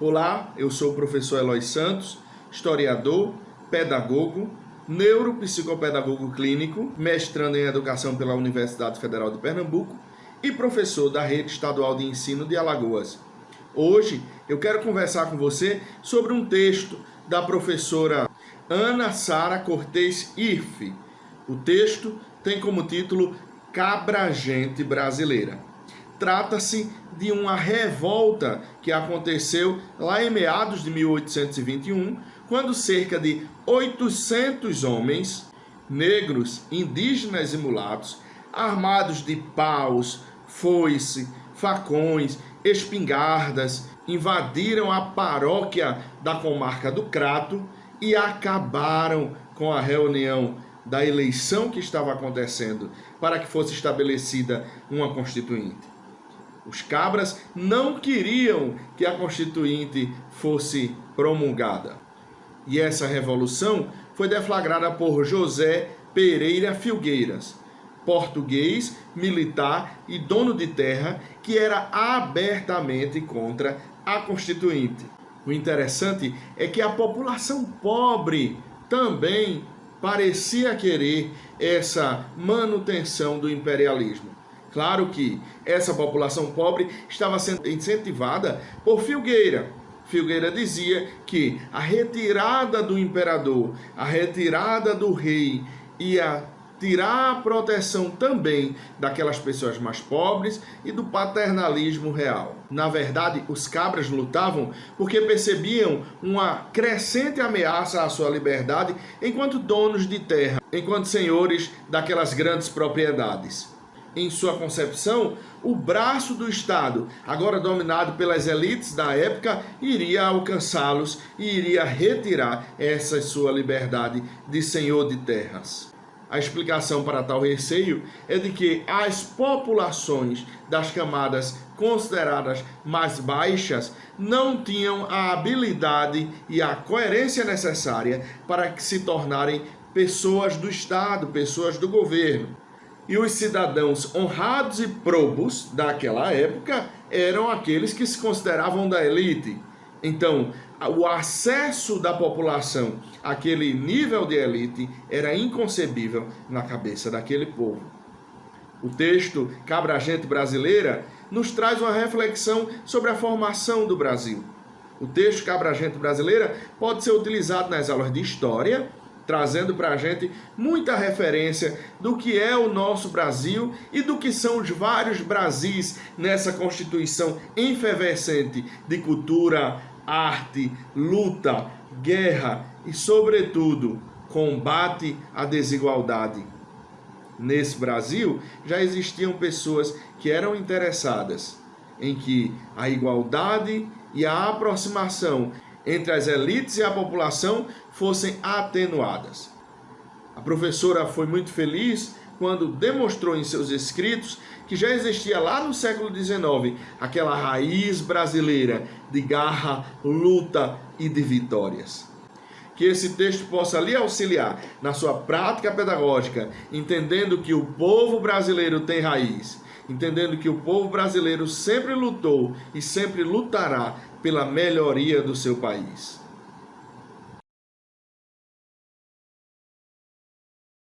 Olá, eu sou o professor Eloy Santos, historiador, pedagogo, neuropsicopedagogo clínico, mestrando em educação pela Universidade Federal de Pernambuco e professor da Rede Estadual de Ensino de Alagoas. Hoje eu quero conversar com você sobre um texto da professora Ana Sara Cortez Irfe. O texto tem como título Cabra Gente Brasileira. Trata-se de uma revolta que aconteceu lá em meados de 1821, quando cerca de 800 homens, negros, indígenas e mulatos, armados de paus, foice, facões, espingardas, invadiram a paróquia da comarca do Crato e acabaram com a reunião da eleição que estava acontecendo para que fosse estabelecida uma constituinte. Os cabras não queriam que a Constituinte fosse promulgada. E essa revolução foi deflagrada por José Pereira Filgueiras, português, militar e dono de terra que era abertamente contra a Constituinte. O interessante é que a população pobre também parecia querer essa manutenção do imperialismo. Claro que essa população pobre estava sendo incentivada por Filgueira. Filgueira dizia que a retirada do imperador, a retirada do rei ia tirar a proteção também daquelas pessoas mais pobres e do paternalismo real. Na verdade, os cabras lutavam porque percebiam uma crescente ameaça à sua liberdade enquanto donos de terra, enquanto senhores daquelas grandes propriedades em sua concepção, o braço do Estado, agora dominado pelas elites da época, iria alcançá-los e iria retirar essa sua liberdade de senhor de terras. A explicação para tal receio é de que as populações das camadas consideradas mais baixas não tinham a habilidade e a coerência necessária para que se tornarem pessoas do Estado, pessoas do governo. E os cidadãos honrados e probos daquela época eram aqueles que se consideravam da elite. Então, o acesso da população àquele nível de elite era inconcebível na cabeça daquele povo. O texto Cabra Gente Brasileira nos traz uma reflexão sobre a formação do Brasil. O texto Cabra Gente Brasileira pode ser utilizado nas aulas de História trazendo para a gente muita referência do que é o nosso Brasil e do que são os vários Brasis nessa constituição efervescente de cultura, arte, luta, guerra e, sobretudo, combate à desigualdade. Nesse Brasil já existiam pessoas que eram interessadas em que a igualdade e a aproximação entre as elites e a população fossem atenuadas. A professora foi muito feliz quando demonstrou em seus escritos que já existia lá no século XIX aquela raiz brasileira de garra, luta e de vitórias. Que esse texto possa lhe auxiliar na sua prática pedagógica, entendendo que o povo brasileiro tem raiz, entendendo que o povo brasileiro sempre lutou e sempre lutará pela melhoria do seu país.